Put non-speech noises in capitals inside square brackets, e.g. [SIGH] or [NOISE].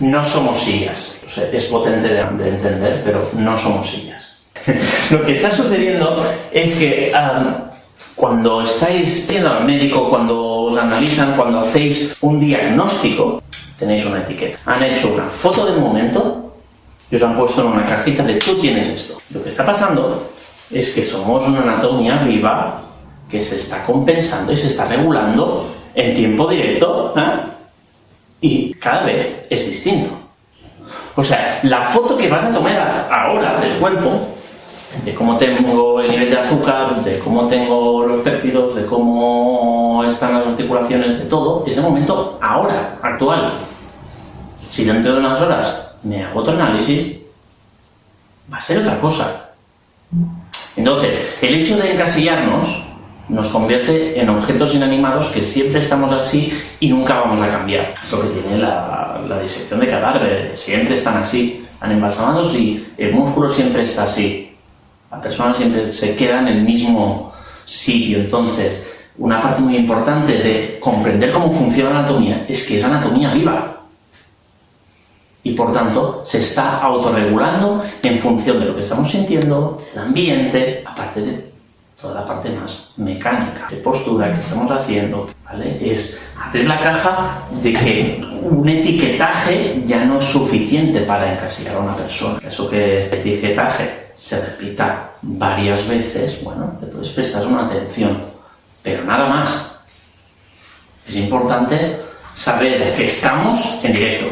no somos sillas. Es potente de, de entender, pero no somos sillas. [LAUGHS] Lo que está sucediendo es que cuando estáis yendo al médico, cuando os analizan, cuando hacéis un diagnóstico, tenéis una etiqueta. Han hecho una foto del momento y os han puesto en una cajita de tú tienes esto. Lo que está pasando es que somos una anatomía viva que se está compensando y se está regulando en tiempo directo ¿eh? Y cada vez es distinto. O sea, la foto que vas a tomar ahora del cuerpo, de cómo tengo el nivel de azúcar, de cómo tengo los péptidos, de cómo están las articulaciones, de todo, es el momento ahora, actual. Si dentro de unas horas me hago otro análisis, va a ser otra cosa. Entonces, el hecho de encasillarnos nos convierte en objetos inanimados que siempre estamos así y nunca vamos a cambiar. Es lo que tiene la, disección de cadáveres, siempre están así, han embalsamados y el músculo siempre está así. La persona siempre se queda en el mismo sitio. Entonces, una parte muy importante de comprender cómo funciona la anatomía es que es anatomía viva. Y por tanto, se está autorregulando en función de lo que estamos sintiendo, el ambiente, aparte de toda la parte más mecánica, de postura que estamos haciendo, ¿vale? Es abrir la caja de que un etiquetaje ya no es suficiente para encasillar a una persona. Eso que el etiquetaje se repita varias veces, bueno, te puedes prestar una atención, pero nada más. Es importante saber que estamos en directo,